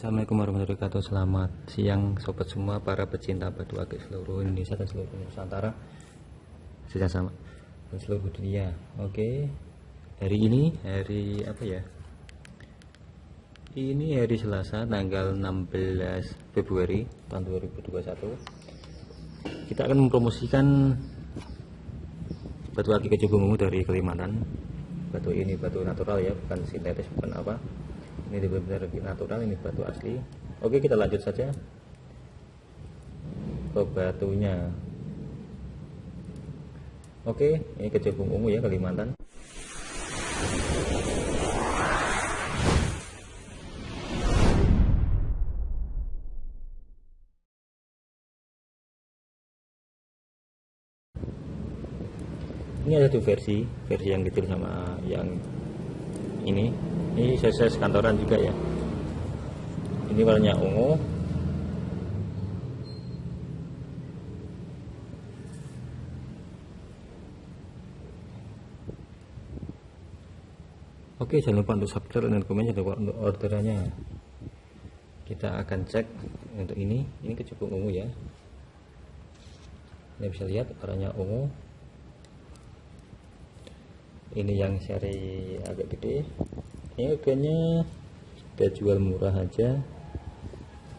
Assalamualaikum warahmatullahi wabarakatuh. Selamat siang sobat semua para pecinta batu akik seluruh Indonesia dan seluruh Nusantara. Sejak sama? Dan seluruh dunia. Oke. Hari ini hari apa ya? Ini hari Selasa tanggal 16 Februari tahun 2021 Kita akan mempromosikan Batu akik kecubung dari Kalimantan. Batu ini batu natural ya bukan sintetis bukan apa ini benar-benar natural ini batu asli. Oke kita lanjut saja. Ke batunya. Oke ini kecubung ungu ya Kalimantan. Ini ada dua versi versi yang kecil sama yang ini ini size kantoran juga ya. Ini warnanya ungu. Oke jangan lupa untuk subscribe dan komen jangan untuk orderannya. Kita akan cek untuk ini. Ini kecubung ungu ya. Ini bisa lihat warnanya ungu ini yang seri agak gede. Ini harganya kita jual murah aja.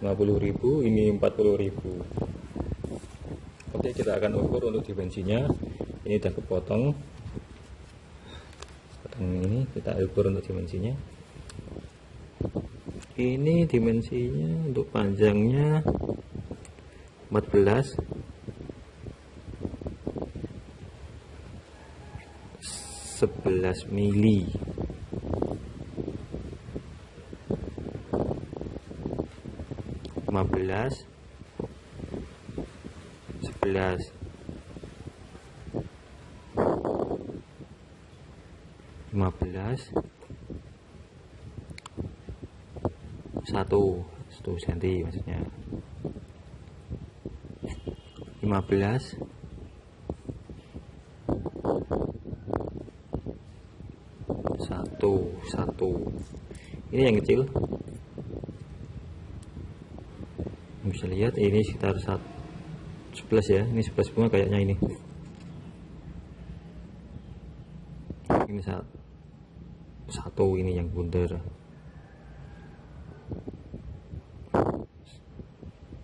50.000 ini 40.000 oke kita akan ukur untuk dimensinya. Ini udah kepotong. Potong ini kita ukur untuk dimensinya. Ini dimensinya untuk panjangnya 14 11 mili. lima belas sebelas. lima belas satu. Satu senti maksudnya. lima belas satu. Ini yang kecil. Bisa lihat ini sekitar 11 ya. Ini 11 bunga kayaknya ini. Ini satu ini yang bundar.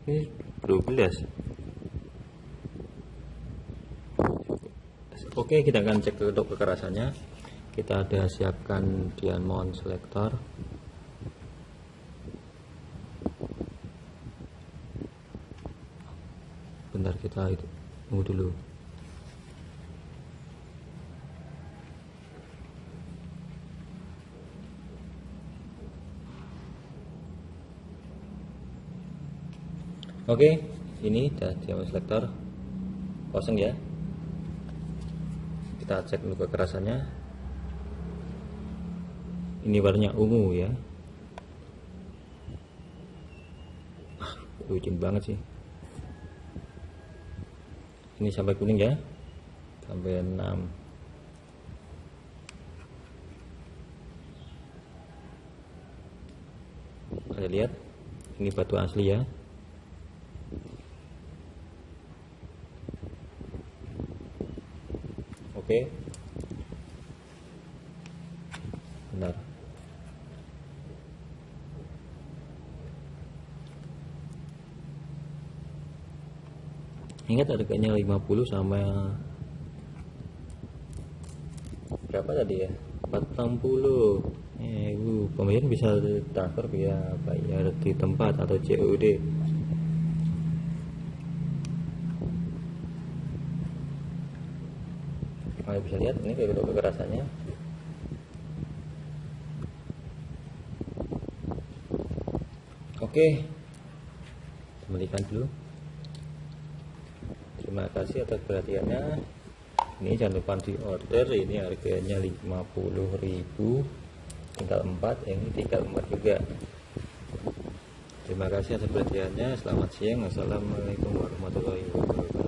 Ini 12 oke kita akan cek untuk kekerasannya kita ada siapkan diamond selector bentar kita tunggu dulu. Oke ini udah diamond selector kosong ya. Kita cek dulu kekerasannya ini warnanya ungu ya. Licin banget sih. Ini sampai kuning ya. Sampai 6 ada lihat ini batu asli ya. Oke. benar ingat harganya 50 sama berapa tadi ya? 40 eh uh, pembayaran bisa transfer via bayar di tempat atau COD kalian bisa lihat ini kayak gitu kekerasannya. Oke. Kembalikan dulu terima kasih atas perhatiannya. Ini jangan lupa di order ini harganya 50.000 tinggal 4 ini tinggal 4 juga. Terima kasih atas perhatiannya. Selamat siang. Assalamualaikum warahmatullahi wabarakatuh